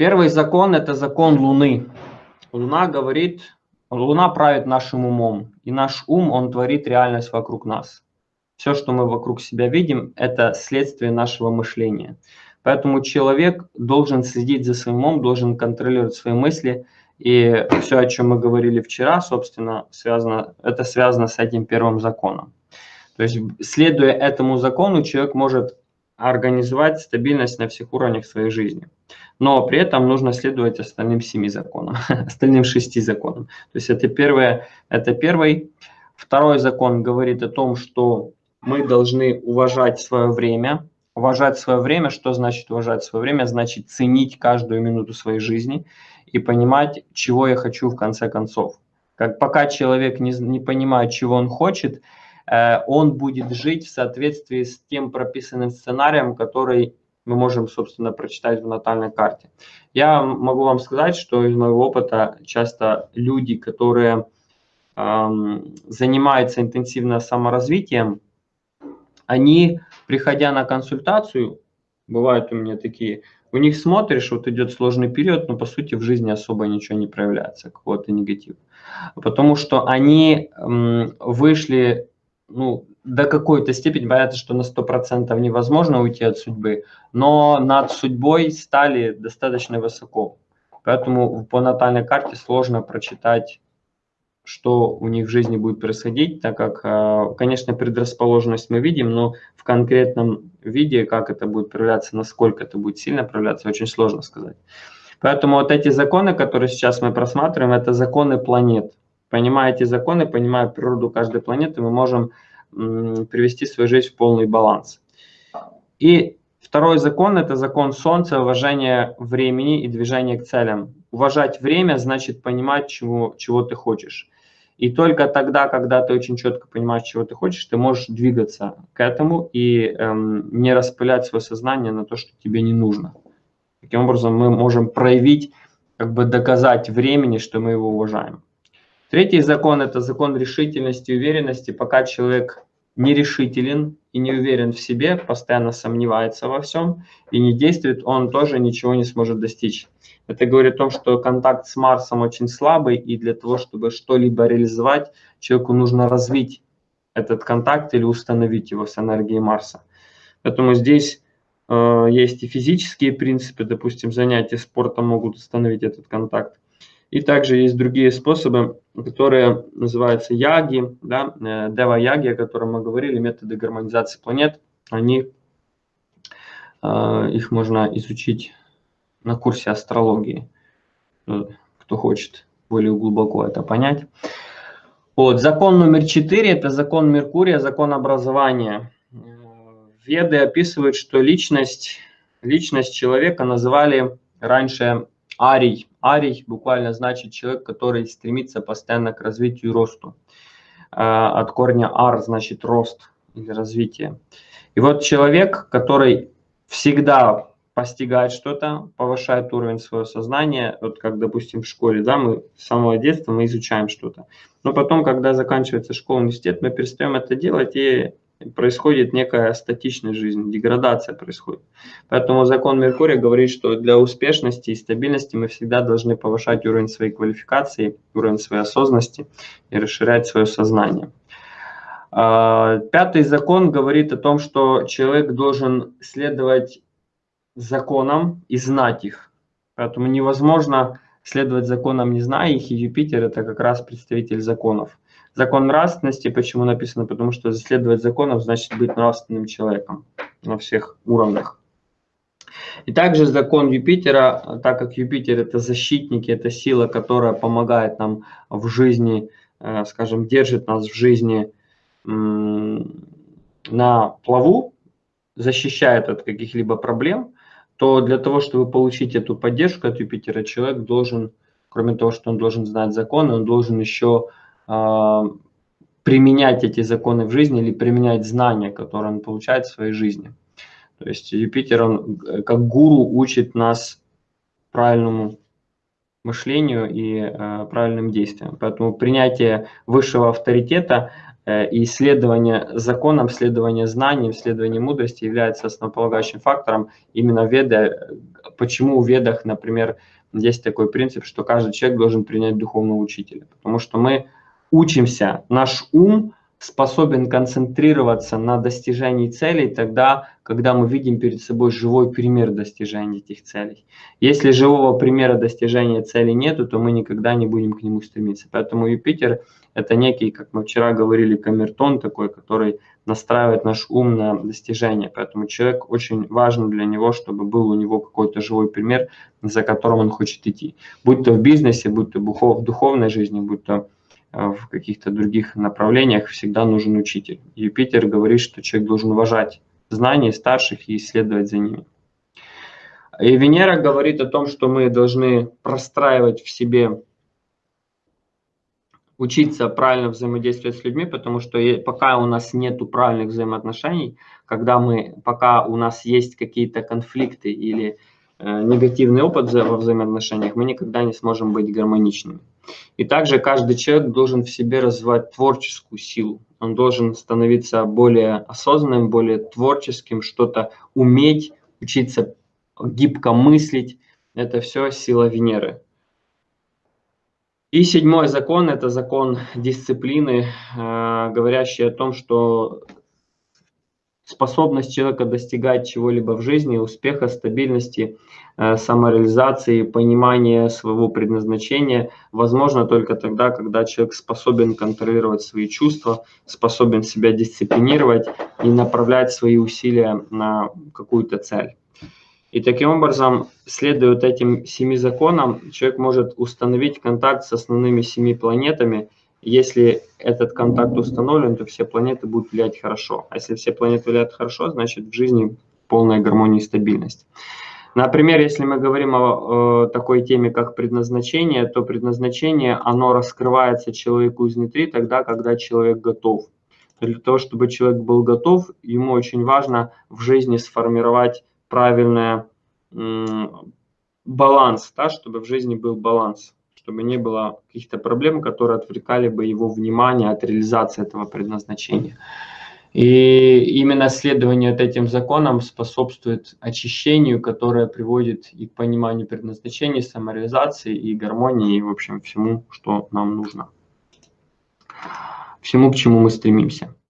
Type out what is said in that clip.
Первый закон – это закон Луны. Луна говорит, Луна правит нашим умом, и наш ум, он творит реальность вокруг нас. Все, что мы вокруг себя видим, это следствие нашего мышления. Поэтому человек должен следить за своим умом, должен контролировать свои мысли. И все, о чем мы говорили вчера, собственно, связано, это связано с этим первым законом. То есть, следуя этому закону, человек может организовать стабильность на всех уровнях своей жизни. Но при этом нужно следовать остальным семи законам, остальным шести законам. То есть это, первое, это первый. Второй закон говорит о том, что мы должны уважать свое время. Уважать свое время, что значит уважать свое время? Значит ценить каждую минуту своей жизни и понимать, чего я хочу в конце концов. Как пока человек не, не понимает, чего он хочет, Э, он будет жить в соответствии с тем прописанным сценарием, который мы можем, собственно, прочитать в натальной карте. Я могу вам сказать, что из моего опыта часто люди, которые эм, занимаются интенсивно саморазвитием, они, приходя на консультацию, бывают у меня такие, у них смотришь, вот идет сложный период, но по сути в жизни особо ничего не проявляется, какого-то негатива. Потому что они эм, вышли ну, до какой-то степени, понятно, что на 100% невозможно уйти от судьбы, но над судьбой стали достаточно высоко. Поэтому по натальной карте сложно прочитать, что у них в жизни будет происходить, так как, э, конечно, предрасположенность мы видим, но в конкретном виде, как это будет проявляться, насколько это будет сильно проявляться, очень сложно сказать. Поэтому вот эти законы, которые сейчас мы просматриваем, это законы планет. Понимая эти законы, понимая природу каждой планеты, мы можем привести свою жизнь в полный баланс. И второй закон – это закон Солнца, уважение времени и движение к целям. Уважать время значит понимать, чего, чего ты хочешь. И только тогда, когда ты очень четко понимаешь, чего ты хочешь, ты можешь двигаться к этому и эм, не распылять свое сознание на то, что тебе не нужно. Таким образом, мы можем проявить, как бы доказать времени, что мы его уважаем. Третий закон – это закон решительности и уверенности. Пока человек нерешителен и не уверен в себе, постоянно сомневается во всем и не действует, он тоже ничего не сможет достичь. Это говорит о том, что контакт с Марсом очень слабый, и для того, чтобы что-либо реализовать, человеку нужно развить этот контакт или установить его с энергией Марса. Поэтому здесь э, есть и физические принципы, допустим, занятия спортом могут установить этот контакт. И также есть другие способы, которые называются яги, да, э, дева-яги, о котором мы говорили, методы гармонизации планет. Они, э, их можно изучить на курсе астрологии, э, кто хочет более глубоко это понять. Вот, закон номер четыре – это закон Меркурия, закон образования. Веды описывают, что личность, личность человека называли раньше арий. Арий буквально значит человек, который стремится постоянно к развитию и росту. А, от корня ар значит рост или развитие. И вот человек, который всегда постигает что-то, повышает уровень своего сознания, вот как, допустим, в школе, да, мы с самого детства мы изучаем что-то. Но потом, когда заканчивается школа, университет, мы перестаем это делать и происходит некая статичная жизнь, деградация происходит. Поэтому закон Меркурия говорит, что для успешности и стабильности мы всегда должны повышать уровень своей квалификации, уровень своей осознанности и расширять свое сознание. А, пятый закон говорит о том, что человек должен следовать законам и знать их. Поэтому невозможно следовать законам, не зная их, и Юпитер – это как раз представитель законов. Закон нравственности, почему написано? Потому что следовать законам значит быть нравственным человеком на всех уровнях. И также закон Юпитера, так как Юпитер это защитники, это сила, которая помогает нам в жизни, э, скажем, держит нас в жизни на плаву, защищает от каких-либо проблем, то для того, чтобы получить эту поддержку от Юпитера, человек должен, кроме того, что он должен знать законы, он должен еще а, применять эти законы в жизни или применять знания, которые он получает в своей жизни. То есть Юпитер, он э, как гуру учит нас правильному мышлению и э, правильным действиям. Поэтому принятие высшего авторитета э, и исследование законам, следование знаниям, следование мудрости является основополагающим фактором. Именно веды почему в ведах, например, есть такой принцип, что каждый человек должен принять духовного учителя, потому что мы учимся, наш ум способен концентрироваться на достижении целей тогда, когда мы видим перед собой живой пример достижения этих целей. Если живого примера достижения целей нету, то мы никогда не будем к нему стремиться. Поэтому Юпитер – это некий, как мы вчера говорили, камертон такой, который настраивает наш ум на достижение. Поэтому человек очень важно для него, чтобы был у него какой-то живой пример, за которым он хочет идти. Будь то в бизнесе, будь то в духовной жизни, будь то в каких-то других направлениях всегда нужен учитель. Юпитер говорит, что человек должен уважать знания старших и исследовать за ними. И Венера говорит о том, что мы должны простраивать в себе, учиться правильно взаимодействовать с людьми, потому что пока у нас нет правильных взаимоотношений, когда мы, пока у нас есть какие-то конфликты или Э, негативный опыт во взаимоотношениях, мы никогда не сможем быть гармоничными. И также каждый человек должен в себе развивать творческую силу. Он должен становиться более осознанным, более творческим, что-то уметь, учиться гибко мыслить. Это все сила Венеры. И седьмой закон – это закон дисциплины, э, говорящий о том, что способность человека достигать чего-либо в жизни, успеха, стабильности, э, самореализации, понимания своего предназначения возможно только тогда, когда человек способен контролировать свои чувства, способен себя дисциплинировать и направлять свои усилия на какую-то цель. И таким образом, следуя этим семи законам, человек может установить контакт с основными семи планетами – если этот контакт установлен, то все планеты будут влиять хорошо. А если все планеты влияют хорошо, значит в жизни полная гармония и стабильность. Например, если мы говорим о, о такой теме, как предназначение, то предназначение, оно раскрывается человеку изнутри тогда, когда человек готов. Для того, чтобы человек был готов, ему очень важно в жизни сформировать правильный баланс, да, чтобы в жизни был баланс чтобы не было каких-то проблем, которые отвлекали бы его внимание от реализации этого предназначения. И именно следование этим законам способствует очищению, которое приводит и к пониманию предназначения, самореализации и гармонии, и, в общем, всему, что нам нужно. Всему, к чему мы стремимся.